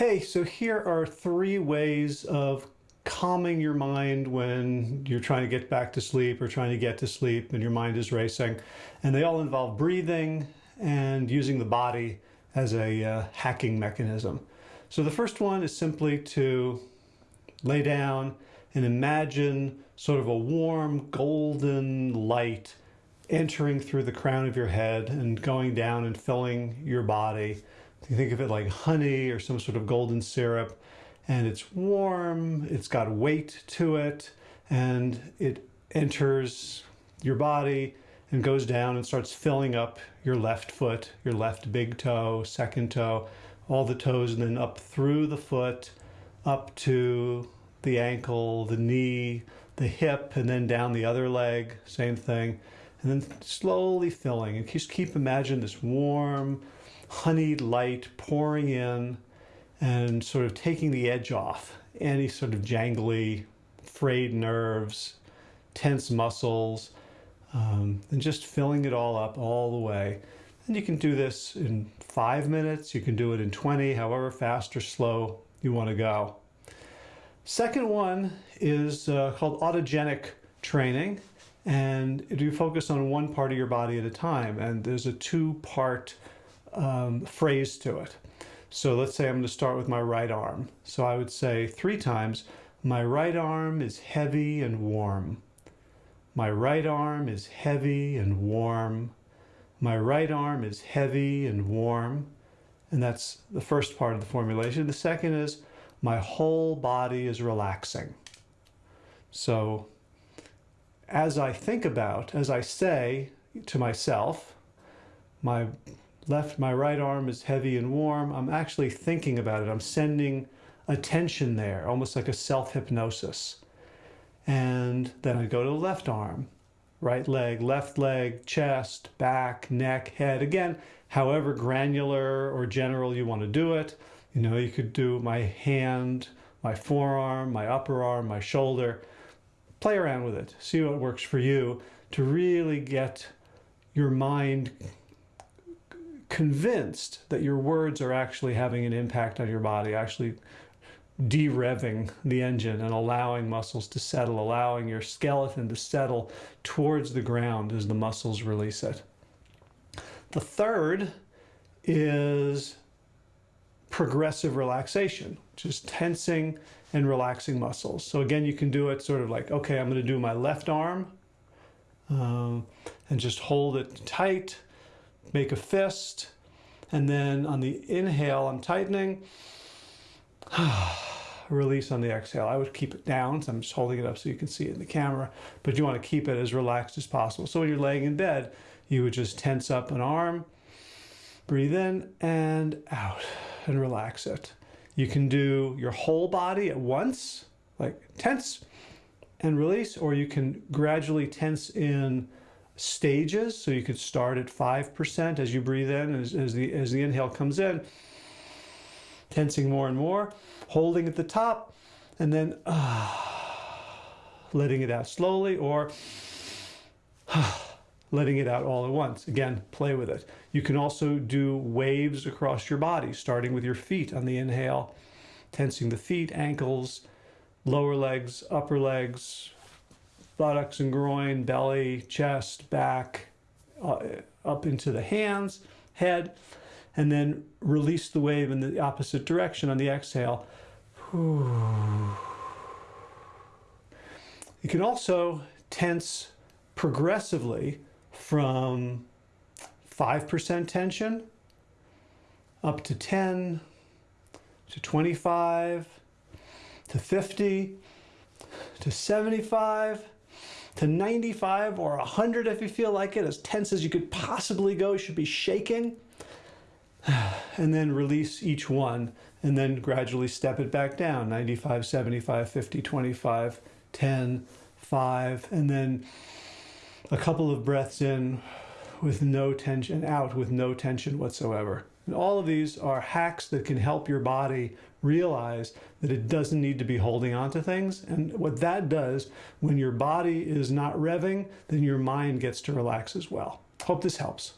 Hey, so here are three ways of calming your mind when you're trying to get back to sleep or trying to get to sleep and your mind is racing. And they all involve breathing and using the body as a uh, hacking mechanism. So the first one is simply to lay down and imagine sort of a warm golden light entering through the crown of your head and going down and filling your body you think of it like honey or some sort of golden syrup, and it's warm, it's got weight to it, and it enters your body and goes down and starts filling up your left foot, your left big toe, second toe, all the toes, and then up through the foot, up to the ankle, the knee, the hip, and then down the other leg, same thing. And then slowly filling. And just keep imagine this warm, honeyed light pouring in and sort of taking the edge off any sort of jangly, frayed nerves, tense muscles, um, and just filling it all up all the way. And you can do this in five minutes, you can do it in 20, however fast or slow you want to go. Second one is uh, called autogenic training, and you focus on one part of your body at a time. And there's a two-part um, phrase to it. So let's say I'm going to start with my right arm. So I would say three times, my right arm is heavy and warm. My right arm is heavy and warm. My right arm is heavy and warm. And that's the first part of the formulation. The second is my whole body is relaxing. So as I think about, as I say to myself, my left, my right arm is heavy and warm. I'm actually thinking about it. I'm sending attention there, almost like a self-hypnosis. And then I go to the left arm, right leg, left leg, chest, back, neck, head. Again, however granular or general you want to do it. You know, you could do my hand, my forearm, my upper arm, my shoulder. Play around with it. See what works for you to really get your mind convinced that your words are actually having an impact on your body, actually de-revving the engine and allowing muscles to settle, allowing your skeleton to settle towards the ground as the muscles release it. The third is progressive relaxation, which is tensing and relaxing muscles. So again, you can do it sort of like, okay, I'm going to do my left arm um, and just hold it tight make a fist, and then on the inhale, I'm tightening. Release on the exhale. I would keep it down, so I'm just holding it up so you can see it in the camera, but you want to keep it as relaxed as possible. So when you're laying in bed, you would just tense up an arm, breathe in and out, and relax it. You can do your whole body at once, like tense and release, or you can gradually tense in stages. So you could start at 5% as you breathe in, as, as, the, as the inhale comes in, tensing more and more, holding at the top, and then uh, letting it out slowly or uh, letting it out all at once. Again, play with it. You can also do waves across your body, starting with your feet on the inhale, tensing the feet, ankles, lower legs, upper legs, buttocks and groin, belly, chest, back, uh, up into the hands, head, and then release the wave in the opposite direction on the exhale. You can also tense progressively from 5% tension up to 10 to 25 to 50 to 75 to 95 or 100 if you feel like it, as tense as you could possibly go, you should be shaking. And then release each one and then gradually step it back down, 95, 75, 50, 25, 10, 5, and then a couple of breaths in with no tension, out with no tension whatsoever. And all of these are hacks that can help your body realize that it doesn't need to be holding on to things. And what that does, when your body is not revving, then your mind gets to relax as well. Hope this helps.